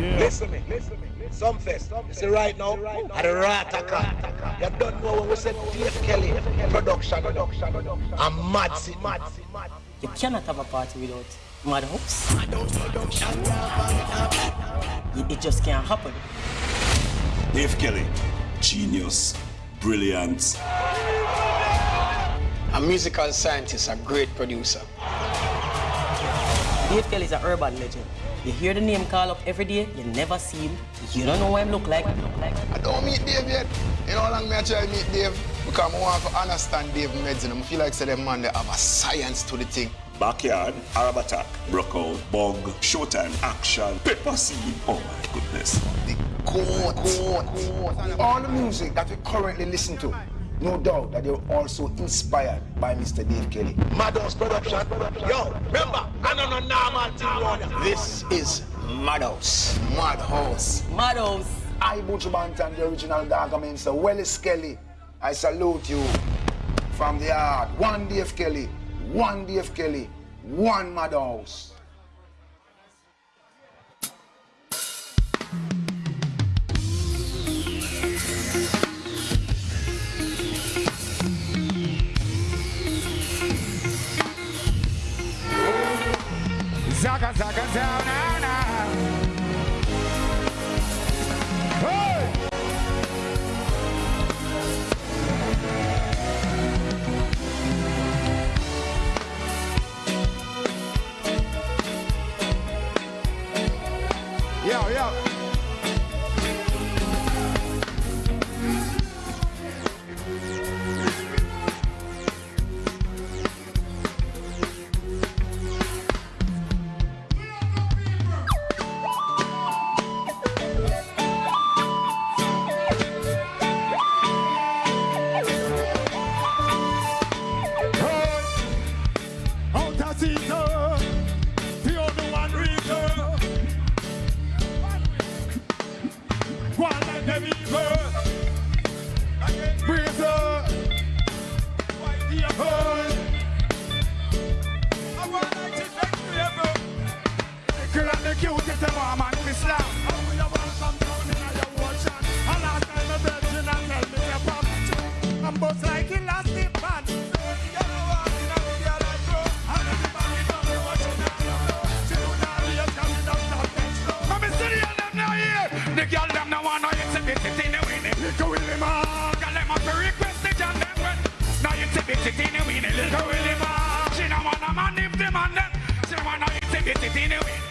Yeah. Listen me, listen me. Sumfest. You see right now, at the Rataka. You don't know when we said Dave Kelly production. I'm mad, mad. You cannot have a party without Madhouse. It, it just can't happen. Dave Kelly, genius, brilliant. A musical scientist, a great producer. Dave Kelly is an urban legend. You hear the name call up every day, you never see him, you don't know what him look like. I don't meet Dave yet. You know how long me I try to meet Dave? Because I want to understand Dave medicine. I feel like say them man they have a science to the thing. Backyard, Arab Attack, Brookout, Bug, Showtime, Action, Pepper Seed. Oh my goodness. The goat. goat. All the music that we currently listen to, no doubt that they're also inspired by Mr. Dave Kelly. Madhouse production. Yo, remember, I don't know normal thing around. This is Madhouse. Madhouse. Madhouse. I, Buju Banton, the original Gargamel, Mr. Wellis Kelly. I salute you from the heart. One Dave Kelly, one Dave Kelly, one Madhouse. Down, exhibit it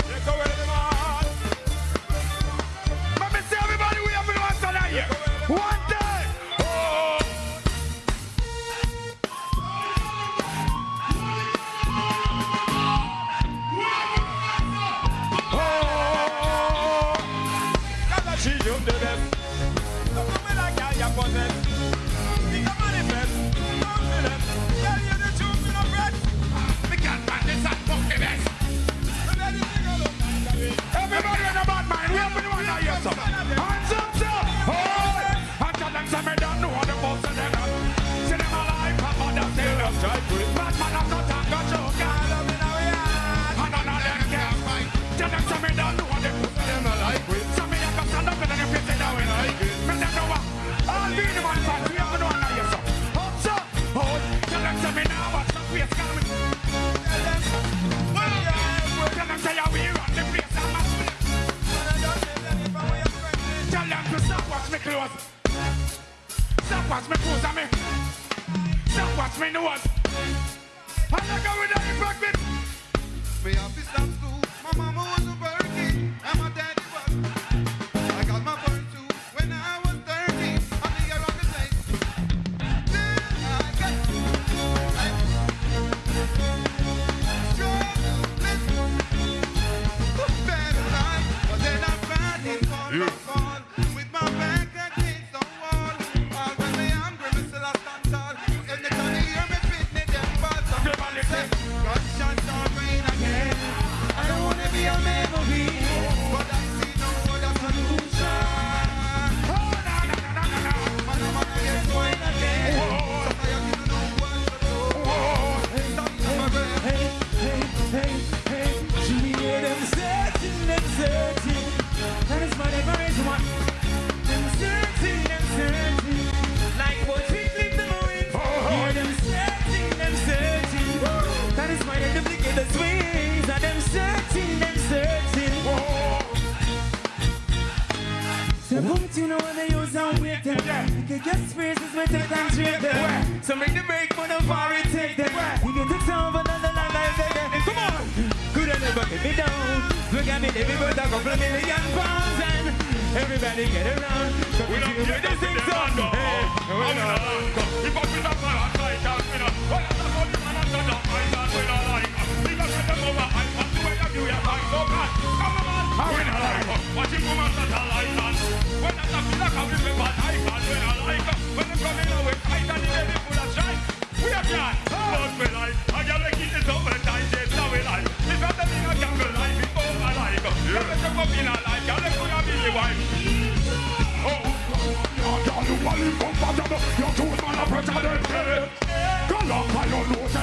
to me clothes. Stop watch me clothes and me. Stop watch me nose. And I go with the breakfast. Me have to stop school. My mama Get phrases with it and straight them. So make the break for the far it take them. You get the sound of another land like them. Come on! Could I never get me down? Look at me, living with a couple of million pounds and everybody get around. So we don't get this thing done. Hey, we're not. If I feel like I like that, you know, well, I'm not going to man and done up, I can't win a like. Because I don't know what I want to, I do ya like, so bad. Come on, man, I win a like. Watch him come and start a like that. When I feel like I will be bad, I can't win a like. When they come in with tight and the baby full of shine, we are can. Lord we like, I gotta keep it up when time change, now we like. If I'm the thing I can go like, before I like. Let me come up in a like, gotta put a billy wife. Girl,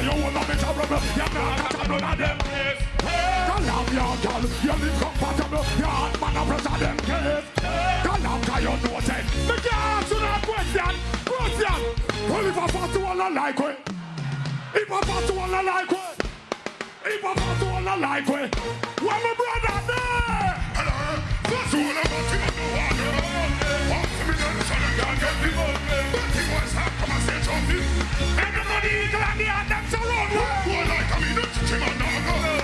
you want live comfortable. Your man a pressure them head. I'm your you wanna be trouble. You're not catch none of them. Girl, I'm your girl. You live comfortable. Your hot man a pressure them head. Girl, I'm by your nose and me can't answer that question. Question. Well, if I pass to I like it. If I pass to I like it. If I pass to I like it. Where my brother there? That's all I'm to me, son, get. But he half, come. Everybody man,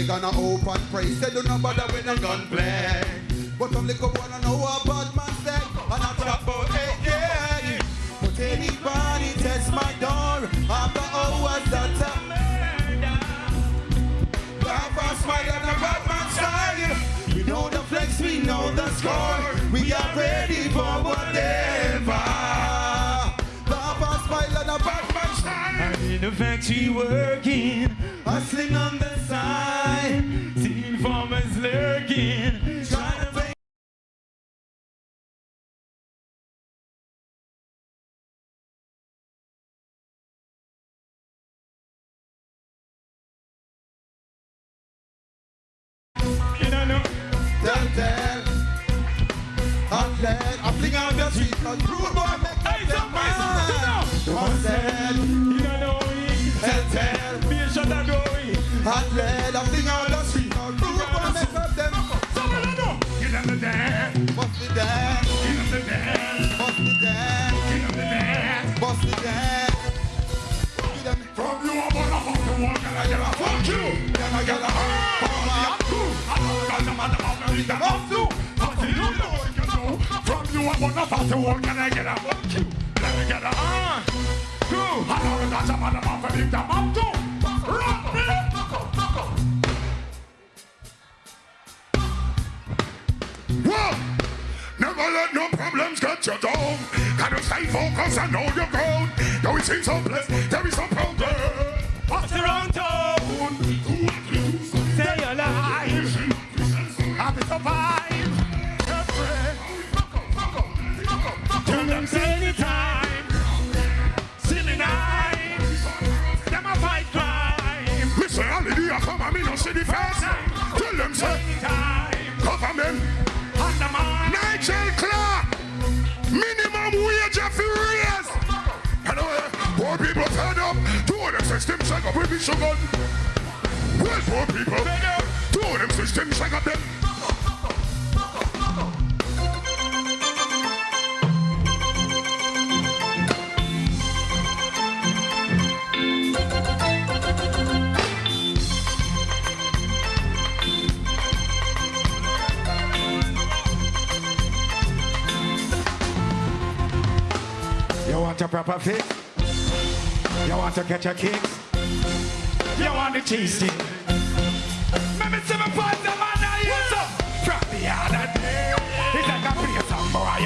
Mama she a beg and a hope and pray. Say do not bother with no gunplay. But some little boy don't know bad man said. And I talk about it, yeah. But anybody test my door after hours that's a Laugh and smile and a bad man style. We know the flex, we know the score. We are ready for whatever. Laugh and smile and a bad man style. I'm in the factory working, lurking, trying to make you don't know. Tell, tell. Hot lead, I fling on the street, cause rude boy make Hey, them somebody, sit down. Hot lead, You don't know me. tell, tell. Be a shot of glory. Hot lead, I fling a can I get a fuck you? Then I get a hurt. I know the. From you I'm on a fucking one, can I get a fuck you? Let me get a hurt. Two. I know that the up. Rock me. Whoa! Never let no problems get you down. Gotta stay focused and know your ground. Though it seems hopeless, there is no progress of Toronto. Stay alive. Happy survive. Turn them any time. Silly night. Them a fight crime. We say all the come and me no see the face. Tell them say. government. Undermine. Nigel Clark. Of them shake up with me sugar. Well, poor people. Two of them system shake up them. You want a proper fix? You want to catch a kick? You want the cheese stick? Let me see my pants and man I use up From the other day It's like a place on boy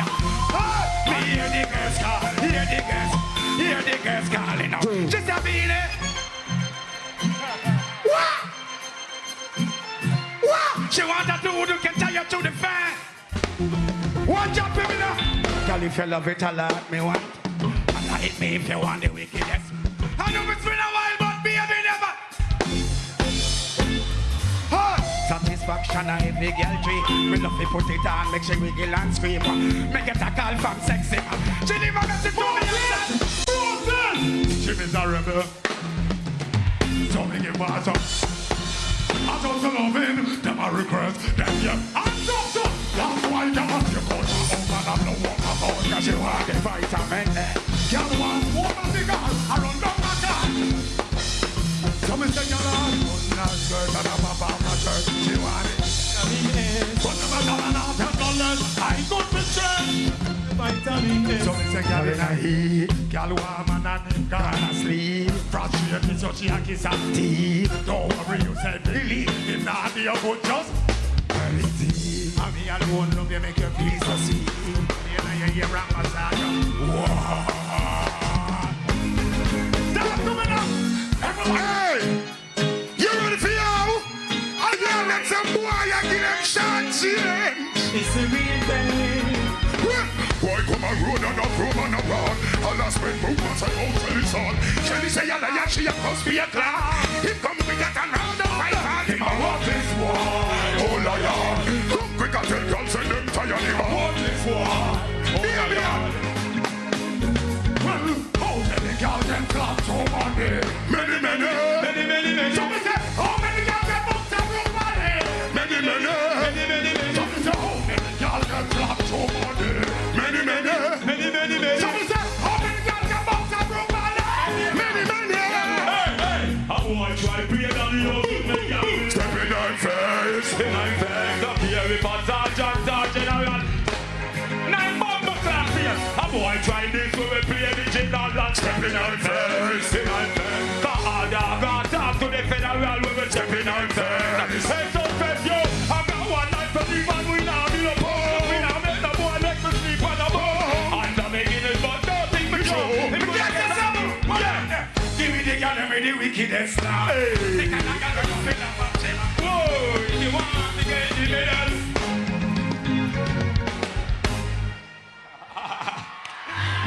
Ah, Me hear the girls call Hear the girls Hear the girls calling out. Just a minute. What? What? She want a dude who can tie you to the fan. Watch out, baby now Girl, if you love it a lot, me want. And I hit me if you want the wickedest Satisfaction a every girl tree Me love to put it on, make she wiggle and scream. Me get a call from sexy. She leave a message to She miserable. So me give her some I don't loving, them a regrets, them yeah. Say, girl, in a heat, girl, woman, and him gonna sleep. Frustrated, so she a kiss her teeth. Don't worry, you said believe him not be a good just. Very deep. And me alone love you, make you feel so sweet. You know you hear rap massage. Whoa. Stop coming up. Everyone. Hey! You ready for you? I got let some boy I give them shot change. It's a real thing. Boy come and road and up room and around All I spend movements I won't tell his son. Shelly say a liar, she a must be a clown. Him come quick at and round the fight hard Him. A this war. Oh liar. Come quick and tell girls and them tired Him a walk this war 你丽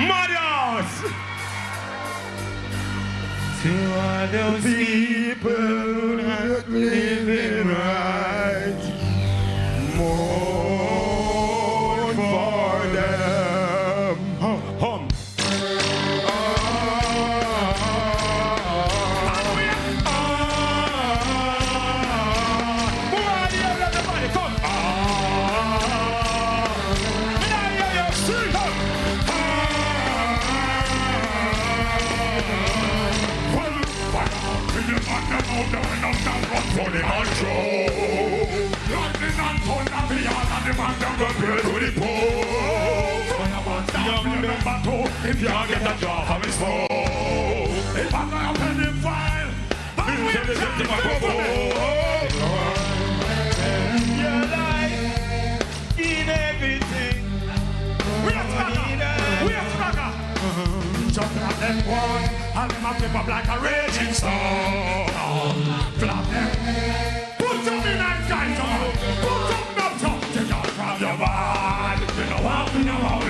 Marios! To all those people that And the bread to the pole Fire one down remember to If you get a job from his phone If I'm gonna pen him file But we have set him up Your life in everything. We are We are them them a flip raging storm Flap them Put some in and guys on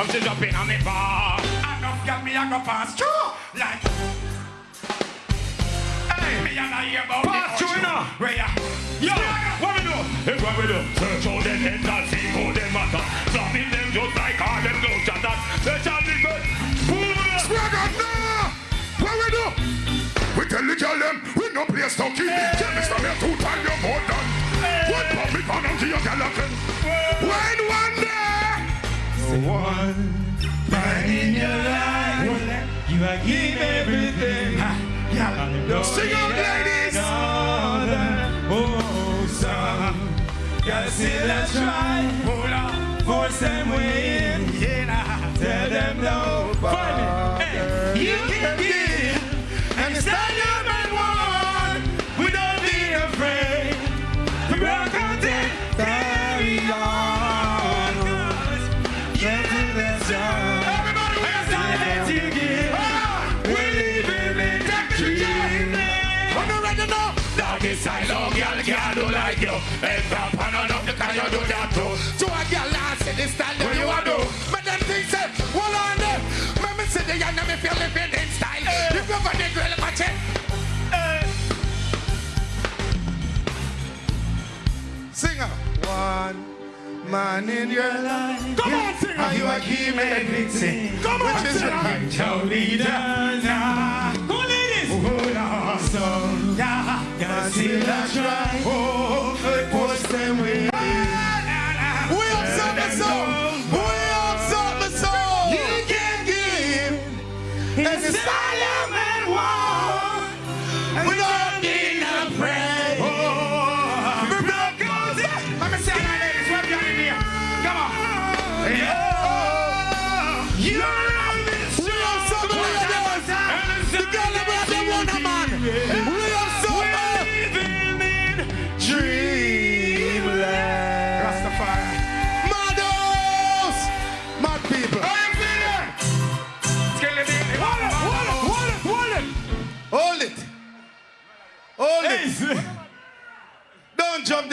Come to jump in on me bar. Enough girl me a go pass through. Like. Hey, me Pass the you. Where ya? Yo, what we do? Here's what we do. Search out them heads and see them matter. Slapping them just like all them no chatter. They shall be good. Boom! Swagger, no! What we do? We tell the girl them, we no place to keep. Tell me from here two times you're more done. What public on to your galaxy? When one day, one man in your life. You give everything. Yeah. Sing out, ladies. Oh, son. Gotta still I try. Hold on. Force them win. Yeah. Tell them no. Hey, you can give. You. Head up and on up, you can you do that too. To a girl dance in this style, what you want to do? But them things say, hold on there. Let me see the young and me feel living in style. Eh. If you're gonna grill, watch it. Eh. Singer. One man in your life. Come on, singer. Are you a key everything? Come on, Which is singer. right, your leader now. Go ladies. Hold on, so yeah, si la jwa, oh, repose mwen. Oui, observe ça!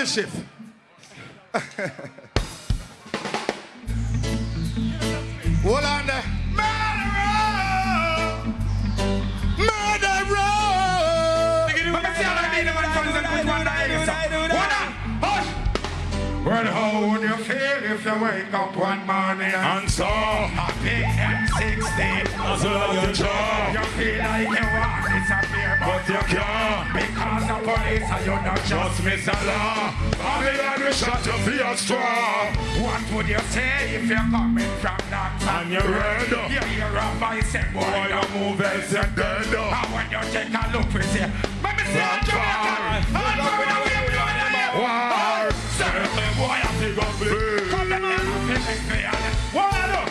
Don't Well, how would you feel if you wake up one morning and saw a big M60? As well as your jaw. You feel like you want to disappear, But you can't. Because the police are you not just miss a law. Babylon will shut you for your straw. What would you say if you're coming from that And you're red. You hear a voice say, boy, you you move else you're dead. And when you take a look, we say, let me see a Rock War. Certain boy, I think Pick up Come in here, me and what I do?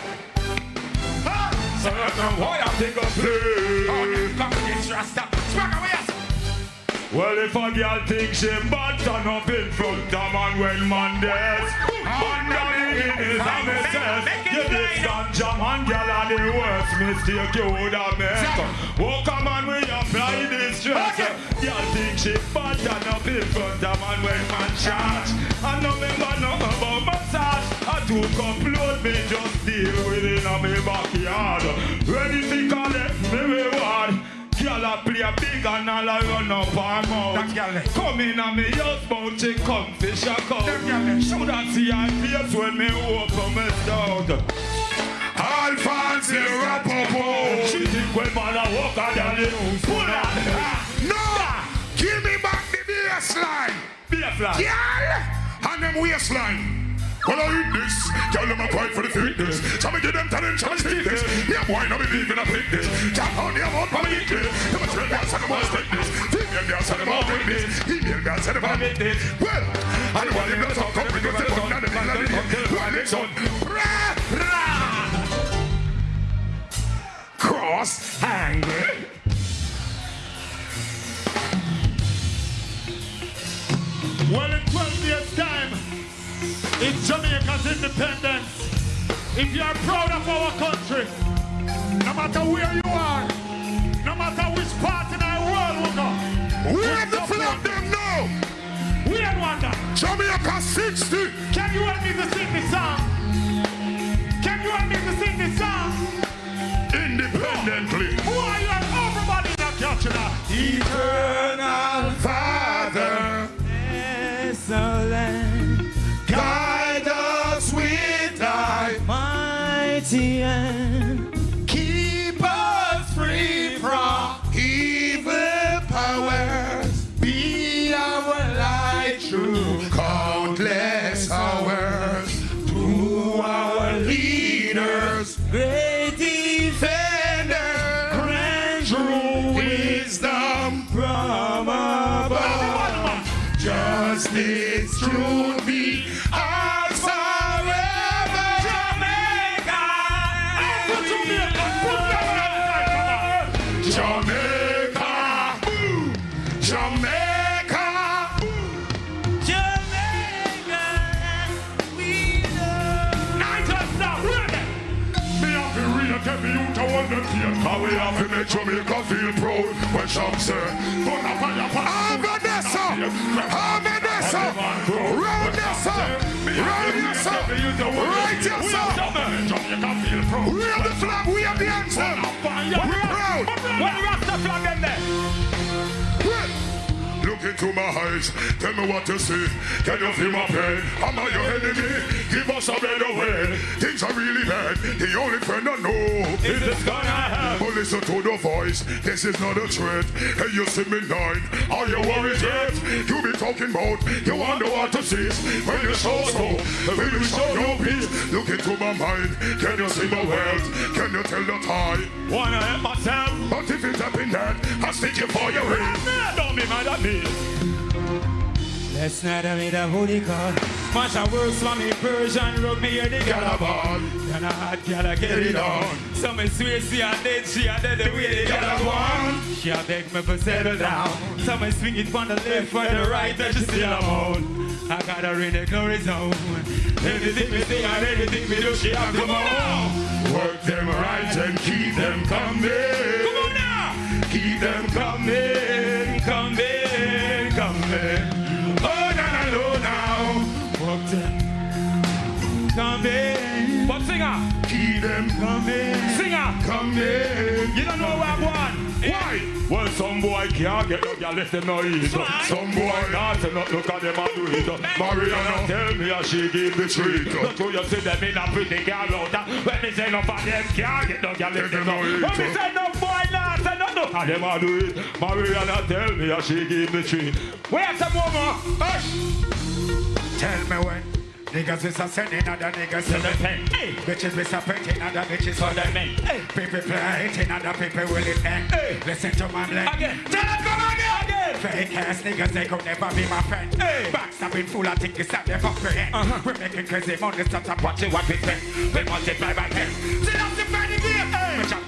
Boy, I pick up Oh, you come with rasta. Swag away, yes. Well, if a girl think she bad, turn up in front of man when man dead. Under me is a message. You this ganja man, girl, are the worst mistake you would have made. Walk a man, we apply this dress. Girl think she bad, turn up in front of man when man charge. I no remember nothing about massage. I took up load, me just deal with it in my backyard. Ready to collect me reward. Girl a play big and all a run up her mouth. That girl there. Come in and me house bout she come fish a cow. That girl there. Should I see her face when me open me stout. All fancy rap up. Oh. She think when man a walk a daddy. Pull out. No. Give me back the baseline. Fly. Girl. And them waistline. Well, I eat this. Girl, them a fight for the fitness. So me give them talent, so me speak this. Me a boy, no believe in a this. Jump on the amount, but me eat this. Them a train girls and them all stick this. Female girls and them all bring this. Female girls and them all make this. Well, and while not talk up, we go to the button and the middle of the While it's on. Was angry. Well, in 12 years' time, in Jamaica's independence, if you are proud of our country, no matter where you are, no matter which part in our world we go, We have the flag them now. we don't want that. Jamaica 60. Can you help me to sing this song? Can you help me to sing this song? Independently. Who are you? Everybody in the culture now. Eternal Father, Excellent, Jamaica feel proud. When some say, into my eyes, tell me what you see. Can you feel my pain? Am I your enemy? Give us a better way. Things are really bad. The only friend I know Is this gonna happen? But listen to the voice. This is not a threat. Hey, you see me nine. Are you worried yet? You be talking about. You wonder what to see. When you show so, when you show your peace. Look into my mind. Can you see my wealth? Can you tell the time? Wanna help myself? But if it's in that, I'll stick you for your ring. Don't be mad at me. Let's not have it a holy card. Much a works for me, Persian rug me here the. Can a hot gal a get it on? Some is sweet, see a dead, she a dead the way they got a one. She a beg me for settle down. Some is swing it from the left, from the right, and she still a moan. I got her in the glory zone. Everything we sing and everything we do, she have to moan. Work them right and keep them coming. Come on now! Keep them coming. Come singer, Keep them Come in. singer, coming. you don't know what I want. Why? Well, some boy can't get no girl left them no eat. Some boy Not not look at them and do it. Mariana. tell me how she give the treat. Treat. Look who you see them in a pretty girl out there. When me say no for them can't get no girl left them no eat. eat. When me say no boy not no look at them and do it. Mariana tell me how she give the treat. Where's some more? Hush. Tell me when niggas is a sending other niggas to the pen. Hey. Bitches be supporting other bitches for the men. Hey. People playing other people will it end. Hey. Listen to my blend. Again. Tell them come again. Again. Fake ass niggas, they could never be my friend. Hey. Backstabbing fool, I think it's that they comprehend. Uh-huh. We're making crazy money, up watching what we spend. We multiply by ten. See, that's the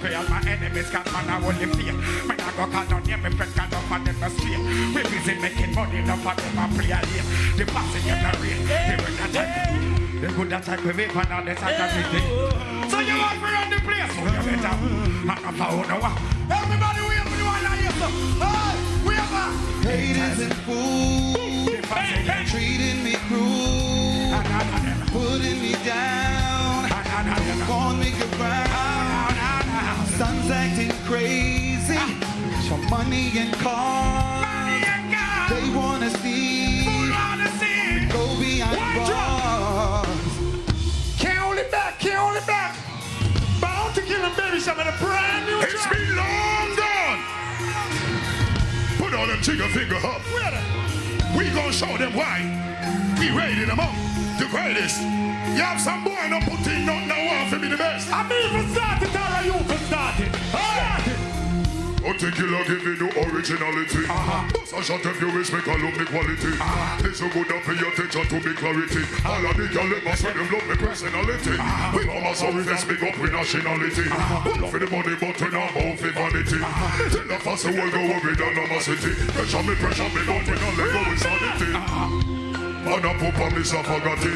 funny game. Hey. Me just pay all my enemies, cause man, I only fear. Me not go call on name, me friend, cause no for them no straight. We busy making money, no for them a play a game. The passing in the rain, they bring that time. They good that type of vape and all that type of. So you want to run the place, so you better. Man, I'm out now. Everybody, we have to one here, so. Hey, we have a. Haters and fools The treating me cruel, putting me down, want me to frown. Sons acting crazy for money and cars. They wanna see Wanna see. go beyond bars. Can't hold it back, can't hold it back. Bound to kill him, baby, some of the brand new It's track. been long gone. Put all them trigger finger up. We gonna show them why. We rated them up. The greatest. You have some boy no put in nothing now want to be the best. I mean, for start it, or you for start it. Start it. Put think killer give you no originality. Bust a shot if you wish me call up me quality. Uh-huh. This so good up pay attention to me clarity. Uh-huh. All of the girl let me them love me personality. Uh-huh. We come as sorry let's big up with nationality. Pull for the money but we not bound for vanity. Tell the fast the world go with animosity. Pressure me, pressure me, but we not let go with sanity. Man a poop on this ah. a forgotten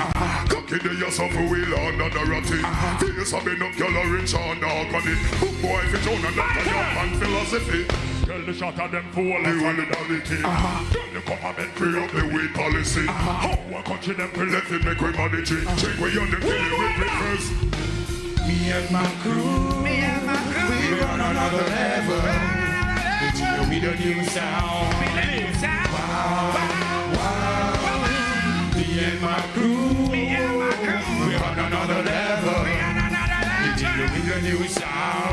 Cocky the ass of a wheel on the ratty Face a been up girl a rich on the agony Book boy if it's on and that a young man philosophy. Tell the shot of them fool the solidarity Tell the government free up the weed policy. Ah. How a country them we let it make we manage it ah. Check we on the killing with me first. Me and my crew, me and my crew, we on another level. We the new sound. We the new sound. Wow, wow, wow. Me and my crew, me and my crew, we on another level. We're on another level. We the new sound.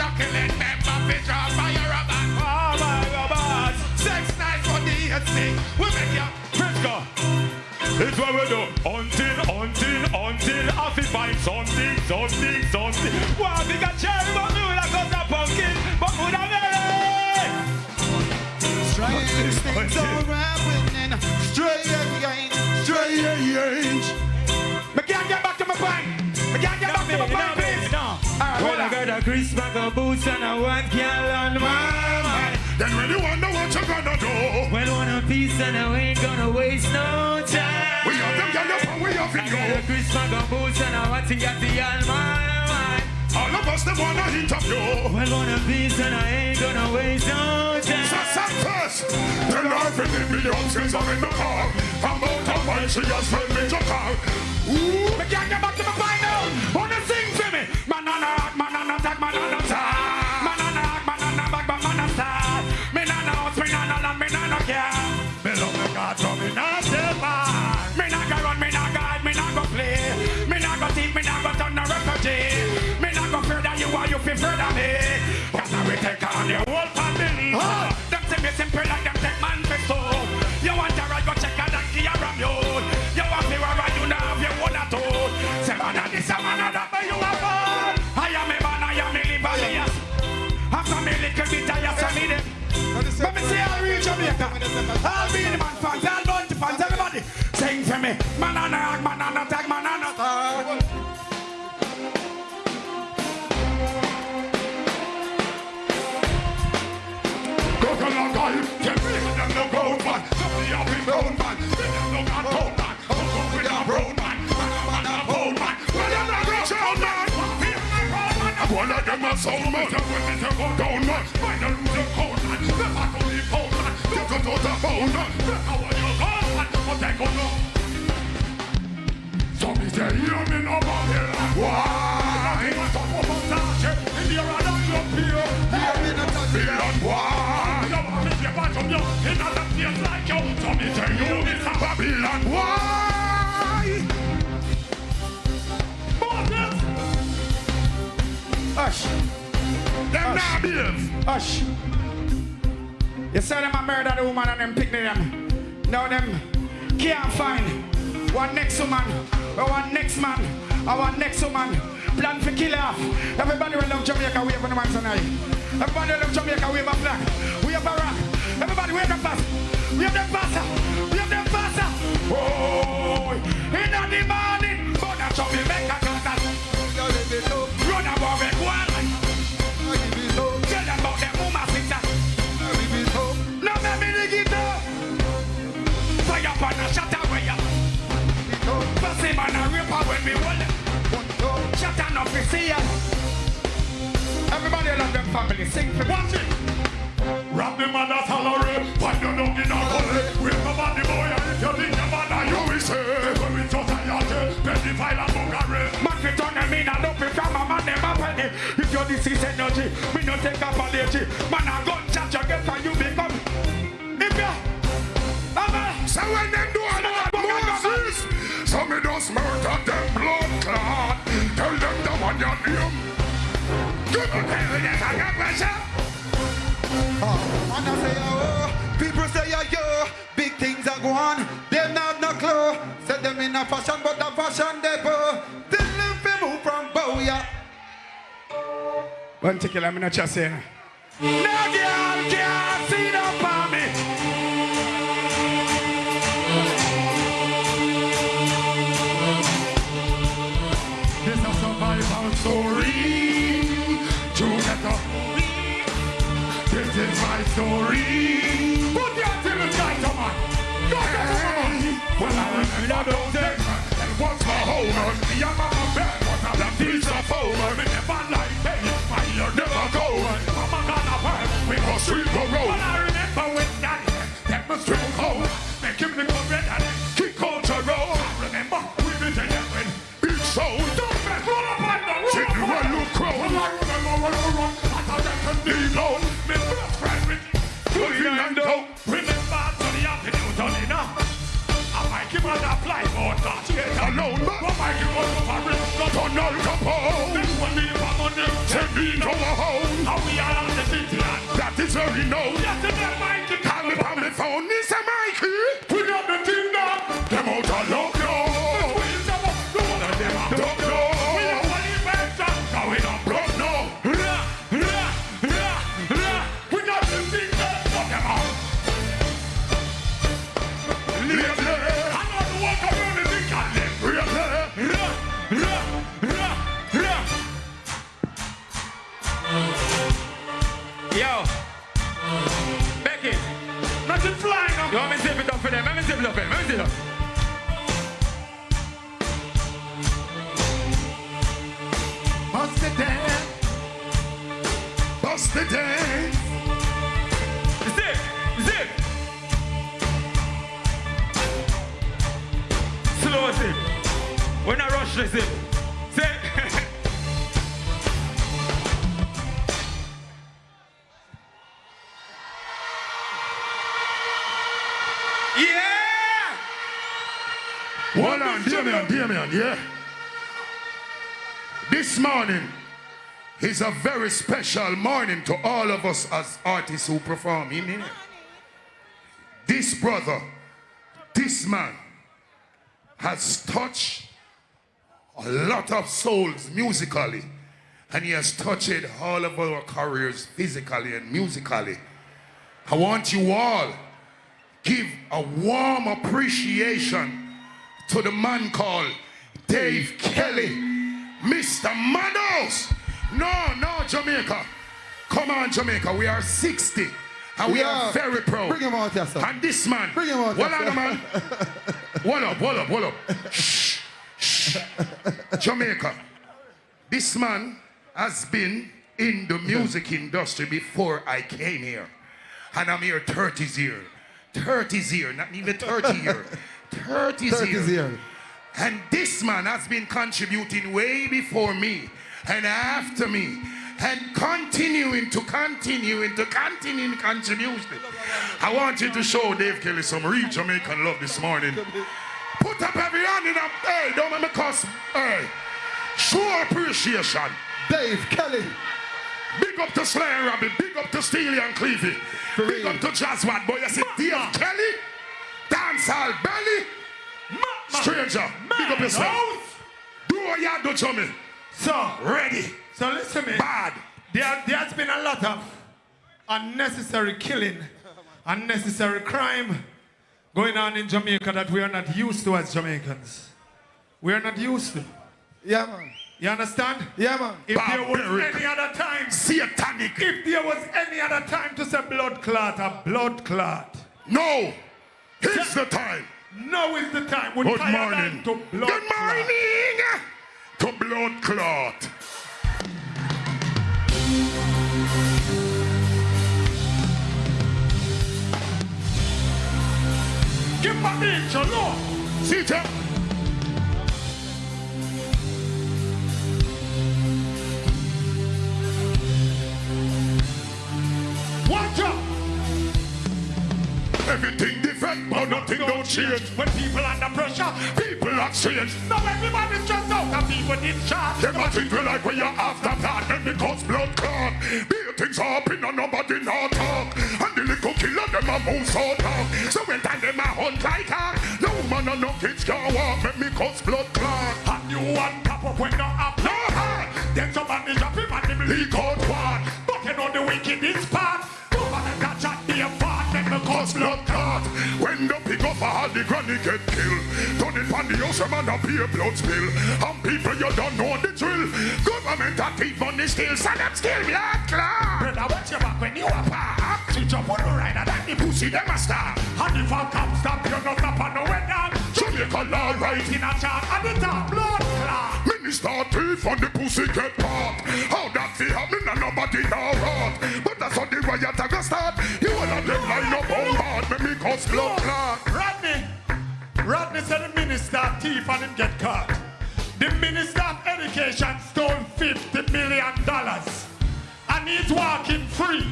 Jacqueline bitch on fire Oh, my God. Sex night for the thing We make ya Frisco. It's what we do. Hunting, hunting, hunting. I fi find something, something, something. Wow, big a cherry, but me with a cut a pumpkin. But with a berry. Strange things are happening. Strange, strange. Me please. Alright, well, I got a Christmas a boots and a one girl on my mind. Then when you wonder what you gonna do Well, one a piece and I ain't gonna waste no time. We have them girl up and we have I it got a go Christmas a boots and a watty yatty on my mind. All of us them wanna interview Well, one a piece and I ain't gonna waste no time. Success! The love in the millions is are in the car. From out of mine, she has friend me to car. Ooh, me can't get back to my point now. Wanna sing to me? Man on a man on a tag, man on a star. Man on a hot, man on a back, but man a star. Me no know, me know, land, me know care. Me love me God, so me not back. Me not go run, me not go hide, me not go play. Me not go thief, me not go turn a refugee. Me not go further you or you feel further me. Cause I will take on your whole family. Them say me simple like them take man for so. You want to ride, go All Beenie Man fans, all Bounty fans, everybody. Sing for me. Man on a man on a tag, man on a tag. Coconut guy, get me them no brown man. Some of the happy brown man. With them no got brown man. Up with a brown man. Man a man a brown man. Well, them not rich brown man. One of them a sound man. When me say go down man. Find a lose your cold man. The back of the pound Hush. Them Hush. not you say them a murder the woman and them pick them. Now them can't find one next woman or one next man or one next woman. Plan for kill. Everybody will love Jamaica, wave on the man tonight. Everybody will love Jamaica, wave a flag. We have a rock. Everybody wave fast. We have them a raper when we hold them. Shut down up, you see ya. Everybody love them family. Sing for Watch it. Rap the mother salary. Why you don't get no money? We have about the boy. and If you think your mother, you will say. When we just a yacht, penny file and buggery. Man, fi turn them in and up it from a man, them a penny. If your this is energy, me no take up allergy. Man, a gun chat you get for you become. If you, Amen. So when them do that Moses, so me just murder them people say, yo, big things are going. Them not no clue. Set them in a fashion, but the fashion they go. Them to move from Bowya. One ticket, I'm not just saying. No girl can I those days. And what's my home? Me and mama bed was a black piece of foam. Me never like hey, my ear never go. Mama gonna work, we go sweep the road. Well, I remember when daddy take me straight home. Make him up red and kick out the road. I remember we be there when big soul. Don't mess, roll up on the road. Sit well, look crow. Well, I remember when we run. I thought that could be known. I might give her a fly for that. Alone. What might give us a ring? Not on Al Capone. This one me for money. Send me to a home. How we are on the city that is very known. And then Mikey. Call me on the phone. This is Mikey. Put up the team down. Yeah. This morning is a very special morning to all of us as artists who perform. It? This brother, this man, has touched a lot of souls musically, and he has touched all of our careers physically and musically. I want you all give a warm appreciation to the man called Dave Kelly, Mr. Manos. No, no, Jamaica. Come on, Jamaica. We are 60. And we are very proud. Bring him out here, sir. And this man. Bring him out here, sir. man. Hold up, hold up, hold up. Shh, shh. Jamaica. This man has been in the music industry before I came here. And I'm here 30 years. 30 years, not even 30 years. 30 30 years. And this man has been contributing way before me and after me and continuing to continuing to continuing contribution. I want you to show Dave Kelly some real Jamaican love this morning. Put up every hand in up. hey, don't make me cuss. Hey. Show appreciation. Dave Kelly. Big up to Slayer Rabbit, big up to Steely and Clevie. Big up to Jazzwad, boy. You see Dave Kelly, Dancehall Belly, Stranger. pick up yourself. Do what you do to me. So, Ready. so listen to me. Bad. There, there has been a lot of unnecessary killing, unnecessary crime going on in Jamaica that we are not used to as Jamaicans. We are not used to. Yeah, man. You understand? Yeah, man. If there was any other time, Satanic. if there was any other time to say blood clot, a blood clot. No. It's the time. Now is the time. We Good morning. to blood Good morning clot. To blood clot. Give my bitch a look. Sit up. Watch out. Everything different, but nothing don't change. When people under pressure, People are strange. now everybody's stressed out and people in charge. Them a think we like we you're after that, then because blood clot. Beer things happen and nobody not talk. And the little killer them a move so talk. So when time them a hunt like that, no man and no kids can walk. Make me cause blood clot. And you want pop up when not up no hard. Then somebody drop him and him leak out one. But you know the wickedest part. Cause blood clot. When the pick up all the granny get killed. Turn it on the ocean and a pay blood spill. And people you don't know the drill. Government a thief money still, so them still blood clot. Brother, watch your back when you are parked. Switch up on the rider that the pussy them a star. And if I come stop, you no stop on the way down. Jamaica law right In a chart and the top, blood clot. Minister thief and the pussy get caught. How that fi happen and nobody know what. But that's how the riot a go start. You all of them line up on hard, make me cause blood clot. Rodney, Rodney said the minister thief and him get caught. The minister of education stole 50 million dollars. And he's walking free.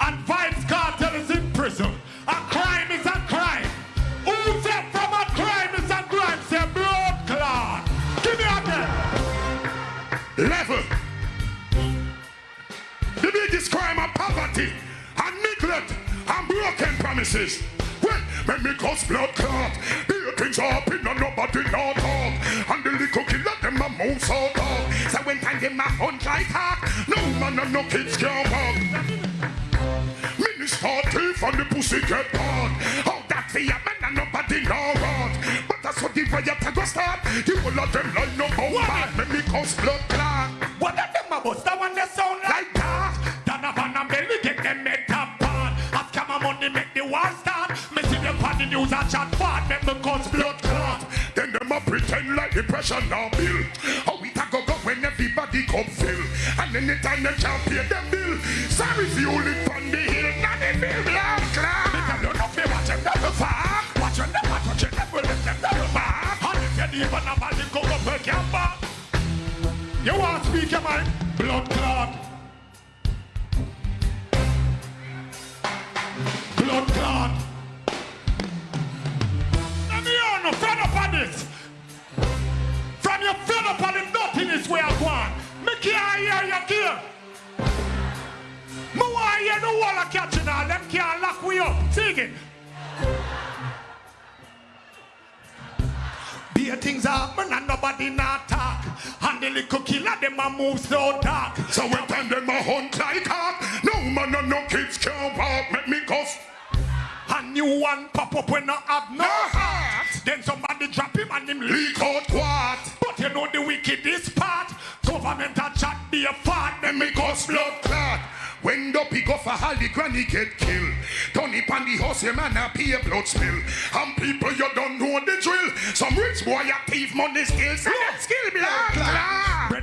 And Vybz Kartel is in prison. A crime is a crime. Level. The biggest crime of poverty and neglect and broken promises. Well, make me cause blood clot. The things happen and nobody know talk. And the little killer them a move so talk. So when time them a hunt like talk, no man and no kids can walk. Minister thief and the pussy get hard. How that your man and nobody know what. That's what the riot a go start. You will let them line up on bad. Make me cause blood clot. What of them a bust? That one they sound like that. Donovan and Belly get them made top part. Ask my money make the war start. Me see them on the news and chat bad. Make me cause blood clot. Then them a pretend like the pressure now bill. How it a go go when everybody come fill. And anytime them can't pay them bill. Sorry if you live on the hill, not the bill blood clot. Because you know fi watch them double far. Watch even a go up a. You want to speak your mind? Blood clot. Move so dark. So when time them a hunt like hawk, no man and no kids can walk. Make me cuss. A new one pop up when no have no heart. Then somebody drop him and him leak. Out what? But you know the wickedest part. Government a chat be a fart. Them Make us blood clot. When the pig off a holly granny get killed. It on the house, your man a pay a blood spill. And people you don't know the drill. Some rich boy a thief money skills. Them skill clot.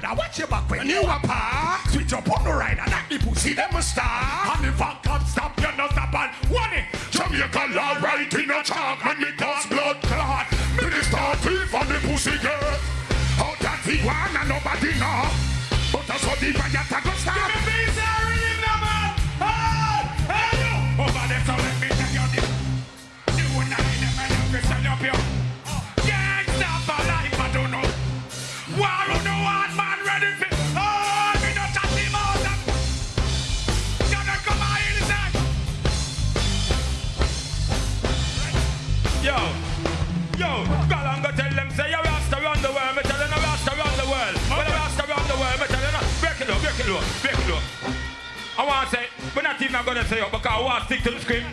Brother, watch your back when you you a a switch up on the ride and that the pussy see them a star. And if I can't stop, you no stop one it. Jamaica law right in a chalk and low, big low. I want to say, we're not even going to say it because I want to stick to the script.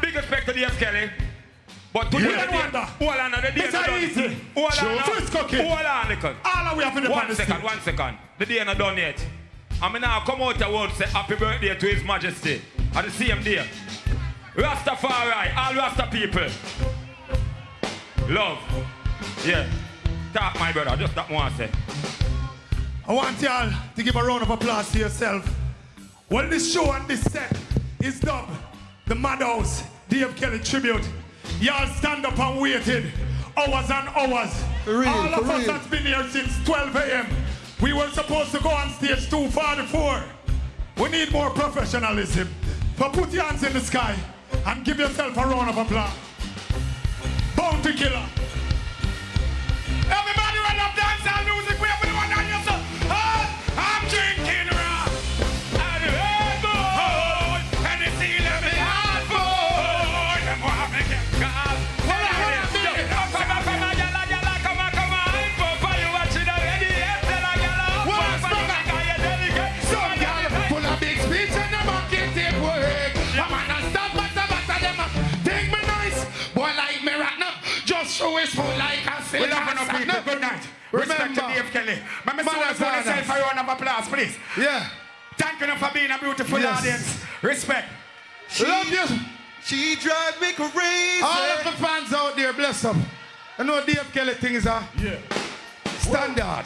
Big respect to Dave Kelly. But to You the wonder. hold on, the day not. Easy. Hold on, now. Frisco hold on. All the way up in the One second, one second. The day not done yet. I mean now come out the world say happy birthday to His Majesty. At the same day. Rastafari, all Rasta people. Love. Yeah. Talk my brother, just that one say. I want y'all to give a round of applause to yourself. When this show and this set is dubbed the Madhouse Dave Kelly tribute, y'all stand up and waited hours and hours. real, All of for us real. has been here since 12 a.m. We were supposed to go on stage 244. We need more professionalism. So put your hands in the sky and give yourself a round of applause. Bounty Killer. Respect to Remember. Dave Kelly. Let me Man see of for honor. yourself a round of applause, please. Yeah. Thank you for being a beautiful Yes. audience. Respect. She, Love you. She drive me crazy. All of the fans out there, bless them. I know Dave Kelly thing is a Yeah. standard.